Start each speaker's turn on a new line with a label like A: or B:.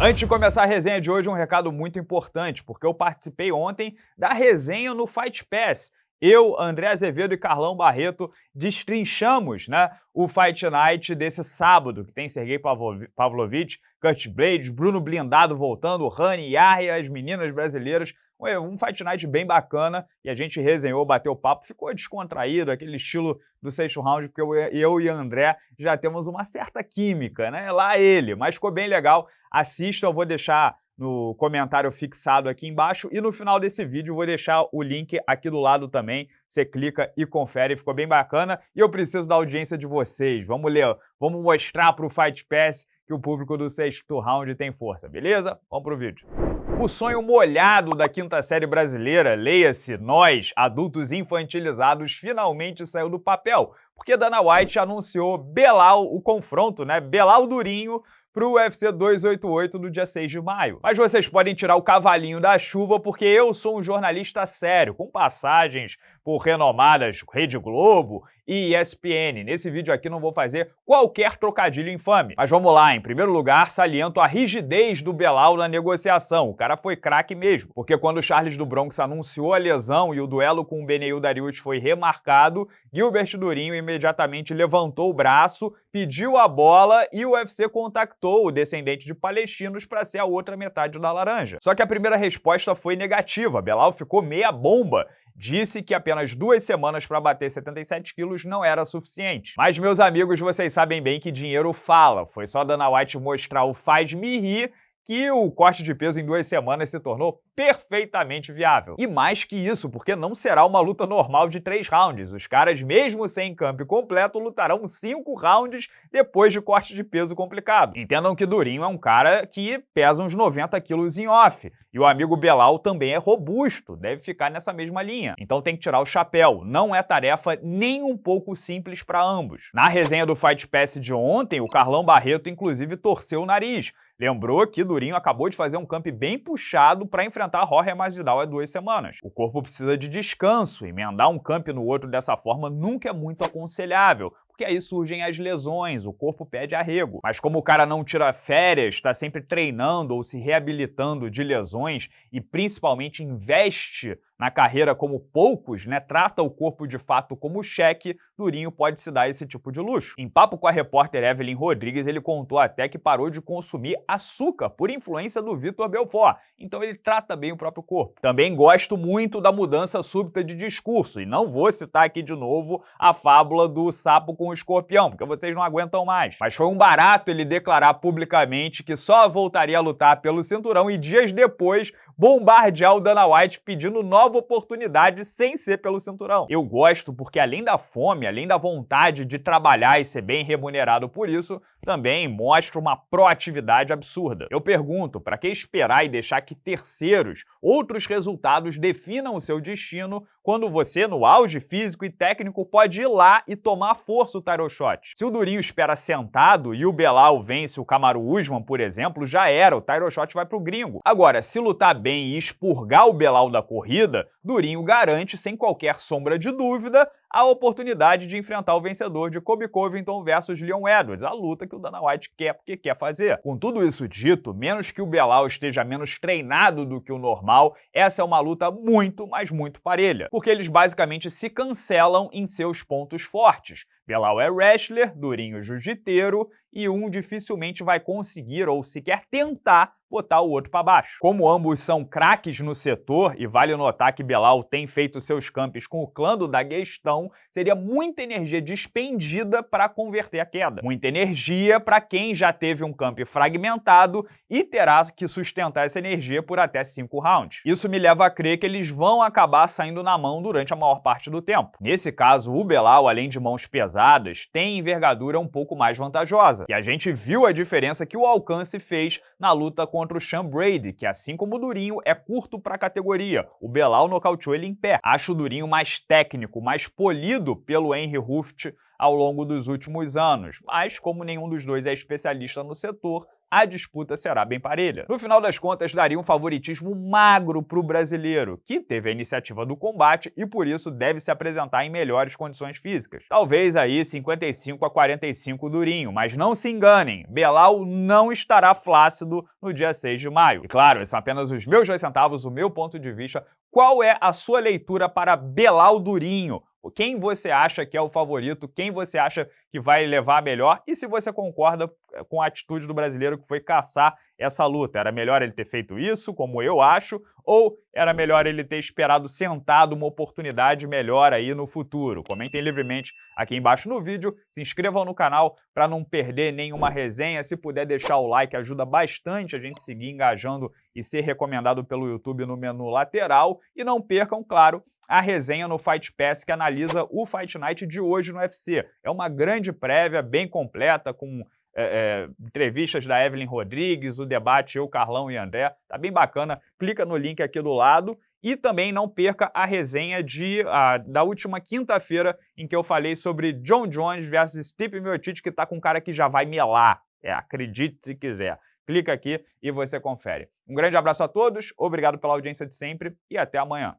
A: Antes de começar a resenha de hoje, um recado muito importante, porque eu participei ontem da resenha no Fight Pass. Eu, André Azevedo e Carlão Barreto destrinchamos né, o Fight Night desse sábado, que tem Sergei Pavlovich, Kurt Blades, Bruno Blindado voltando, Rani, Yahya, as meninas brasileiras. Um Fight Night bem bacana e a gente resenhou, bateu papo, ficou descontraído, aquele estilo do sexto round, porque eu, eu e André já temos uma certa química, né? Lá ele, mas ficou bem legal. Assista, eu vou deixar no comentário fixado aqui embaixo. E no final desse vídeo vou deixar o link aqui do lado também, você clica e confere, ficou bem bacana. E eu preciso da audiência de vocês, vamos ler, vamos mostrar para o Fight Pass que o público do sexto round tem força, beleza? Vamos pro vídeo. O sonho molhado da quinta série brasileira, leia-se nós, adultos infantilizados, finalmente saiu do papel, porque Dana White anunciou Belal, o confronto, né, Belal Durinho, para o UFC 288 no dia 6 de maio. Mas vocês podem tirar o cavalinho da chuva porque eu sou um jornalista sério, com passagens por renomadas Rede Globo e ESPN. Nesse vídeo aqui não vou fazer qualquer trocadilho infame. Mas vamos lá, em primeiro lugar, saliento a rigidez do Belal na negociação. O cara foi craque mesmo, porque quando o Charles do Bronx anunciou a lesão e o duelo com o Beneil Darius foi remarcado, Gilbert Durinho imediatamente levantou o braço, pediu a bola e o UFC contactou o descendente de palestinos para ser a outra metade da laranja. Só que a primeira resposta foi negativa, Belal ficou meia bomba disse que apenas duas semanas para bater 77 quilos não era suficiente. Mas, meus amigos, vocês sabem bem que dinheiro fala. Foi só Dana White mostrar o faz-me rir que o corte de peso em duas semanas se tornou perfeitamente viável. E mais que isso, porque não será uma luta normal de três rounds. Os caras, mesmo sem campo completo, lutarão cinco rounds depois de corte de peso complicado. Entendam que Durinho é um cara que pesa uns 90 quilos em off. E o amigo Belal também é robusto, deve ficar nessa mesma linha. Então tem que tirar o chapéu. Não é tarefa nem um pouco simples para ambos. Na resenha do Fight Pass de ontem, o Carlão Barreto inclusive torceu o nariz, Lembrou que Durinho acabou de fazer um camp bem puxado para enfrentar Jorge Masvidal há duas semanas. O corpo precisa de descanso, emendar um camp no outro dessa forma nunca é muito aconselhável, porque aí surgem as lesões, o corpo pede arrego. Mas como o cara não tira férias, está sempre treinando ou se reabilitando de lesões e principalmente investe na carreira como poucos, né, trata o corpo de fato como cheque, Durinho pode se dar esse tipo de luxo. Em papo com a repórter Evelyn Rodrigues, ele contou até que parou de consumir açúcar por influência do Vitor Belfort, então ele trata bem o próprio corpo. Também gosto muito da mudança súbita de discurso, e não vou citar aqui de novo a fábula do sapo com o escorpião, porque vocês não aguentam mais. Mas foi um barato ele declarar publicamente que só voltaria a lutar pelo cinturão e dias depois bombardear o Dana White pedindo nova oportunidade sem ser pelo cinturão. Eu gosto porque além da fome, além da vontade de trabalhar e ser bem remunerado por isso, também mostra uma proatividade absurda. Eu pergunto, para que esperar e deixar que terceiros, outros resultados definam o seu destino quando você, no auge físico e técnico, pode ir lá e tomar força o title shot. Se o Durinho espera sentado e o Belal vence o Kamaru Usman, por exemplo, já era, o title shot vai pro gringo. Agora, se lutar bem e expurgar o Belal da corrida, Durinho garante, sem qualquer sombra de dúvida, a oportunidade de enfrentar o vencedor de Kobe Covington versus Leon Edwards, a luta que o Dana White quer porque quer fazer. Com tudo isso dito, menos que o Belal esteja menos treinado do que o normal, essa é uma luta muito, mas muito parelha, porque eles basicamente se cancelam em seus pontos fortes. Belal é wrestler, Durinho jiu-jiteiro e um dificilmente vai conseguir ou sequer tentar botar o outro para baixo. Como ambos são craques no setor, e vale notar que Belal tem feito seus campos com o clã do Daguestão, seria muita energia despendida para converter a queda. Muita energia para quem já teve um camp fragmentado e terá que sustentar essa energia por até 5 rounds. Isso me leva a crer que eles vão acabar saindo na mão durante a maior parte do tempo. Nesse caso, o Belal, além de mãos pesadas, tem envergadura um pouco mais vantajosa, e a gente viu a diferença que o alcance fez na luta contra o Sean Brady, que assim como o Durinho, é curto para a categoria. O Belal nocauteou ele em pé. Acho o Durinho mais técnico, mais polido pelo Henry Ruft ao longo dos últimos anos, mas como nenhum dos dois é especialista no setor, a disputa será bem parelha. No final das contas, daria um favoritismo magro para o brasileiro, que teve a iniciativa do combate e por isso deve se apresentar em melhores condições físicas. Talvez aí 55 a 45 durinho, mas não se enganem, Belal não estará flácido no dia 6 de maio. E claro, esses são apenas os meus dois centavos, o meu ponto de vista. Qual é a sua leitura para Belal Durinho? Quem você acha que é o favorito? Quem você acha que vai levar melhor? E se você concorda eh, com a atitude do brasileiro que foi caçar essa luta? Era melhor ele ter feito isso, como eu acho, ou era melhor ele ter esperado sentado uma oportunidade melhor aí no futuro? Comentem livremente aqui embaixo no vídeo, se inscrevam no canal para não perder nenhuma resenha. Se puder deixar o like, ajuda bastante a gente seguir engajando e ser recomendado pelo YouTube no menu lateral. E não percam, claro, a resenha no Fight Pass que analisa o Fight Night de hoje no UFC. É uma grande prévia, bem completa, com é, é, entrevistas da Evelyn Rodrigues, o debate eu, Carlão e André. Tá bem bacana. Clica no link aqui do lado. E também não perca a resenha de, a, da última quinta-feira, em que eu falei sobre John Jones versus Stipe Miocic, que tá com um cara que já vai melar. É, acredite se quiser. Clica aqui e você confere. Um grande abraço a todos, obrigado pela audiência de sempre e até amanhã.